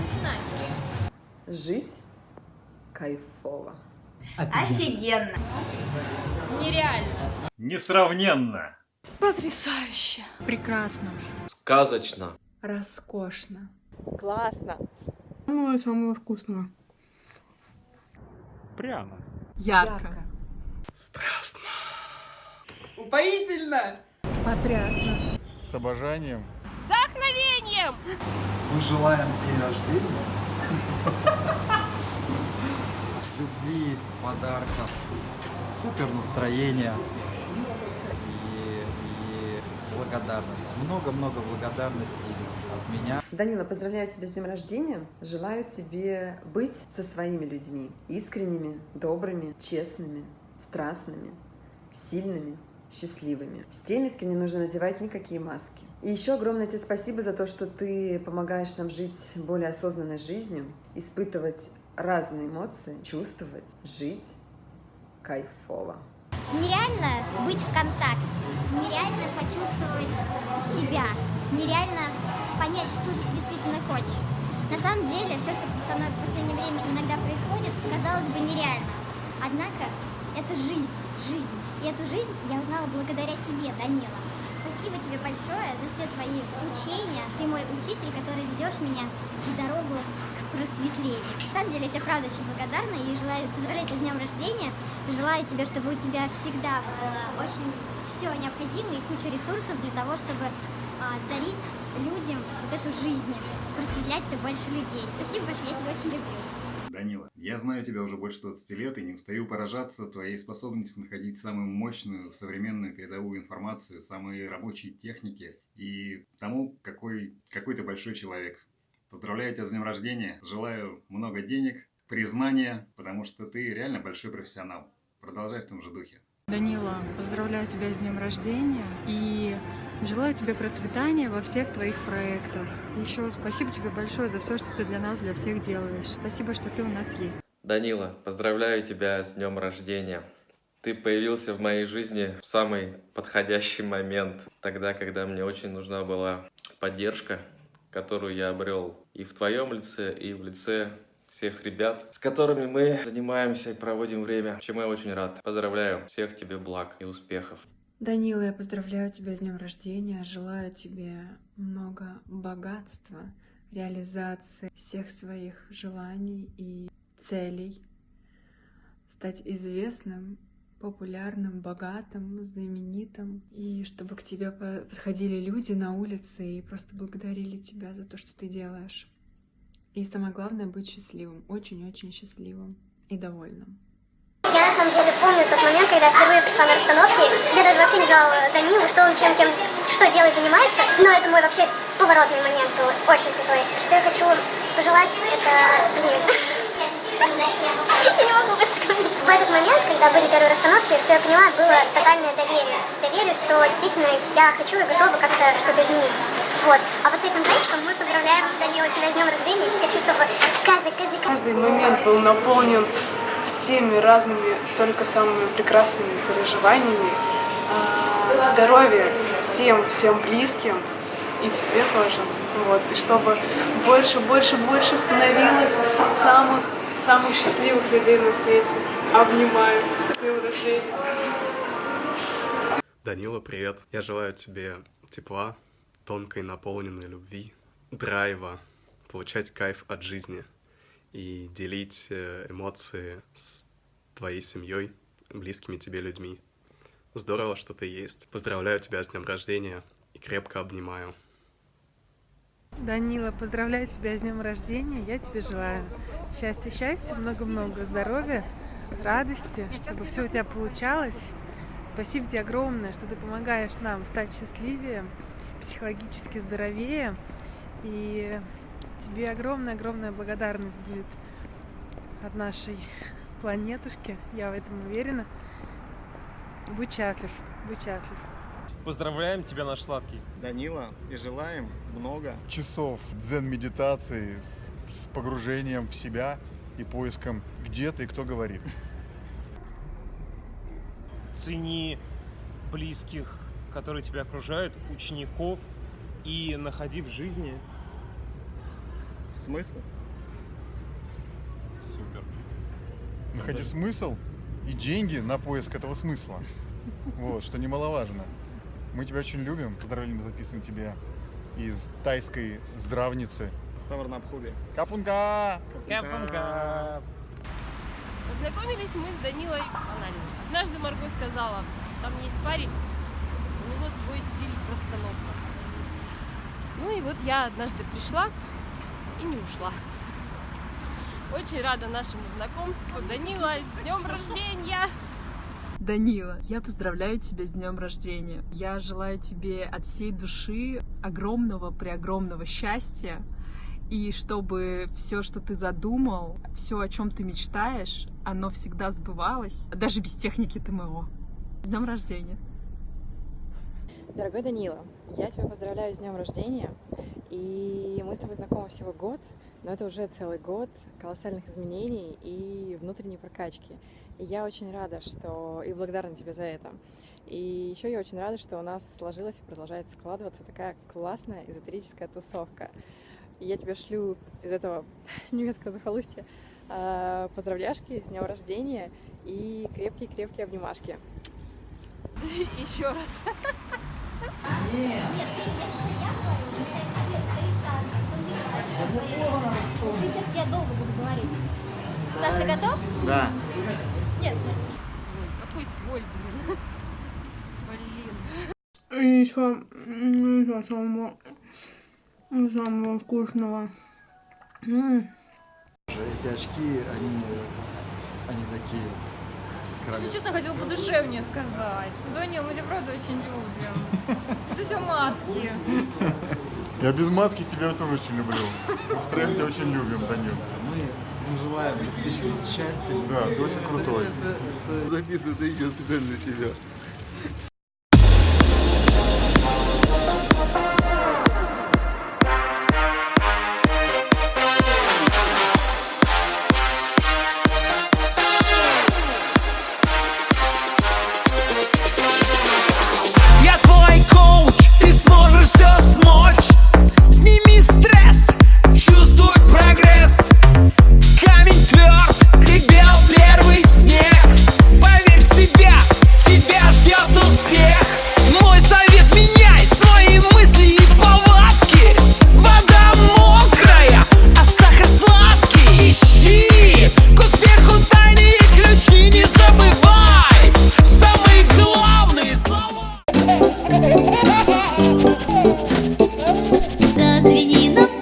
Начинай. Жить кайфово. Офигенно. Нереально. Несравненно. Потрясающе. Прекрасно. Сказочно. Роскошно. Классно. Самого-самого вкусного. Прямо. Ярко. Страстно. Упоительно. Потрясно. С обожанием. Вдохновением. Мы желаем день рождения, любви, подарков, супер настроения и, и благодарность. Много-много благодарности от меня. Данила, поздравляю тебя с днем рождения. Желаю тебе быть со своими людьми. Искренними, добрыми, честными, страстными, сильными, счастливыми. С теми, с кем не нужно надевать никакие маски. И еще огромное тебе спасибо за то, что ты помогаешь нам жить более осознанной жизнью, испытывать разные эмоции, чувствовать, жить кайфово. Нереально быть в контакте, нереально почувствовать себя, нереально понять, что же ты действительно хочешь. На самом деле, все, что со мной в последнее время иногда происходит, казалось бы нереально. Однако, это жизнь, жизнь. И эту жизнь я узнала благодаря тебе, Данила. Спасибо тебе большое за все твои учения. Ты мой учитель, который ведешь меня в дорогу к просветлению. На самом деле, я тебе правда очень благодарна и желаю поздравлять с днем рождения. Желаю тебе, чтобы у тебя всегда было очень все необходимое и куча ресурсов для того, чтобы а, дарить людям вот эту жизнь, просветлять все больше людей. Спасибо большое, я тебя очень люблю. Данила, я знаю тебя уже больше 20 лет и не устаю поражаться твоей способностью находить самую мощную, современную передовую информацию, самые рабочие техники и тому, какой, какой ты большой человек. Поздравляю тебя с днем рождения, желаю много денег, признания, потому что ты реально большой профессионал. Продолжай в том же духе. Данила, поздравляю тебя с днем рождения и желаю тебе процветания во всех твоих проектах. Еще спасибо тебе большое за все, что ты для нас, для всех делаешь. Спасибо, что ты у нас есть. Данила, поздравляю тебя с днем рождения. Ты появился в моей жизни в самый подходящий момент, тогда, когда мне очень нужна была поддержка, которую я обрел и в твоем лице, и в лице всех ребят, с которыми мы занимаемся и проводим время, чему я очень рад. Поздравляю, всех тебе благ и успехов. Данила, я поздравляю тебя с днем рождения, желаю тебе много богатства, реализации всех своих желаний и целей, стать известным, популярным, богатым, знаменитым, и чтобы к тебе по- подходили люди на улице и просто благодарили тебя за то, что ты делаешь. И самое главное быть счастливым, очень-очень счастливым и довольным. Я на самом деле помню тот момент, когда впервые пришла на расстановки. Я даже вообще не знала Данилу, что он чем, кем, что делает, занимается. Но это мой вообще поворотный момент был, очень крутой. Что я хочу пожелать, это, блин, я не могу вспомнить. В этот момент, когда были первые расстановки, что я поняла, было тотальное доверие. Доверие, что действительно я хочу и готова как-то что-то изменить. А вот с этим зайчиком мы поздравляем Данила тебя с днем рождения. Хочу, чтобы каждый, каждый, Каждый момент был наполнен всеми разными, только самыми прекрасными переживаниями. А, Здоровья всем, всем близким и тебе тоже. Вот. И чтобы больше, больше, больше становилось самых, самых счастливых людей на свете. Обнимаю. С днем рождения. Данила, привет. Я желаю тебе тепла, тонкой наполненной любви, драйва, получать кайф от жизни и делить э, эмоции с твоей семьей, близкими тебе людьми. Здорово, что ты есть. Поздравляю тебя с днем рождения и крепко обнимаю. Данила, поздравляю тебя с днем рождения. Я тебе желаю счастья, счастья, много-много здоровья, радости, чтобы все у тебя получалось. Спасибо тебе огромное, что ты помогаешь нам стать счастливее, психологически здоровее. И тебе огромная-огромная благодарность будет от нашей планетушки. Я в этом уверена. Будь счастлив, будь счастлив. Поздравляем тебя, наш сладкий. Данила, и желаем много часов дзен-медитации с, с погружением в себя и поиском, где ты и кто говорит. Цени близких, которые тебя окружают, учеников, и находи в жизни Смысл? Супер. Находи смысл и деньги на поиск этого смысла. Вот, что немаловажно. Мы тебя очень любим. Поздравляем, записываем тебе из тайской здравницы. Саварнабхуби. Капунка! Капунка! Познакомились мы с Данилой. Однажды Марго сказала, там есть парень, него свой стиль в расстановках. Ну и вот я однажды пришла и не ушла. Очень рада нашему знакомству. Данила, с днем рождения! Данила, я поздравляю тебя с днем рождения. Я желаю тебе от всей души огромного, преогромного счастья. И чтобы все, что ты задумал, все, о чем ты мечтаешь, оно всегда сбывалось, даже без техники ТМО. С днем рождения! Дорогой Данила, я тебя поздравляю с днем рождения. И мы с тобой знакомы всего год, но это уже целый год колоссальных изменений и внутренней прокачки. И я очень рада, что... и благодарна тебе за это. И еще я очень рада, что у нас сложилась и продолжает складываться такая классная эзотерическая тусовка. И я тебе шлю из этого немецкого захолустья э, поздравляшки с днем рождения и крепкие-крепкие обнимашки. Еще раз. Нет, ты, я сейчас я говорю, ты стоишь так же. Вот сейчас я долго буду говорить. Саш, ты готов? Да. Нет, Свой. Какой свой, блин? Блин. И еще, еще самого, самого вкусного. М. Эти очки, они, они такие. Если честно, хотел подушевнее сказать. Данил, мы тебя правда очень любим. Это все маски. Я без маски тебя тоже очень люблю. Мы втроем тебя очень любим, Данил. Мы, желаем действительно счастья. Да, ты очень крутой. Это, это, это... Записываю это видео специально для тебя. Песенку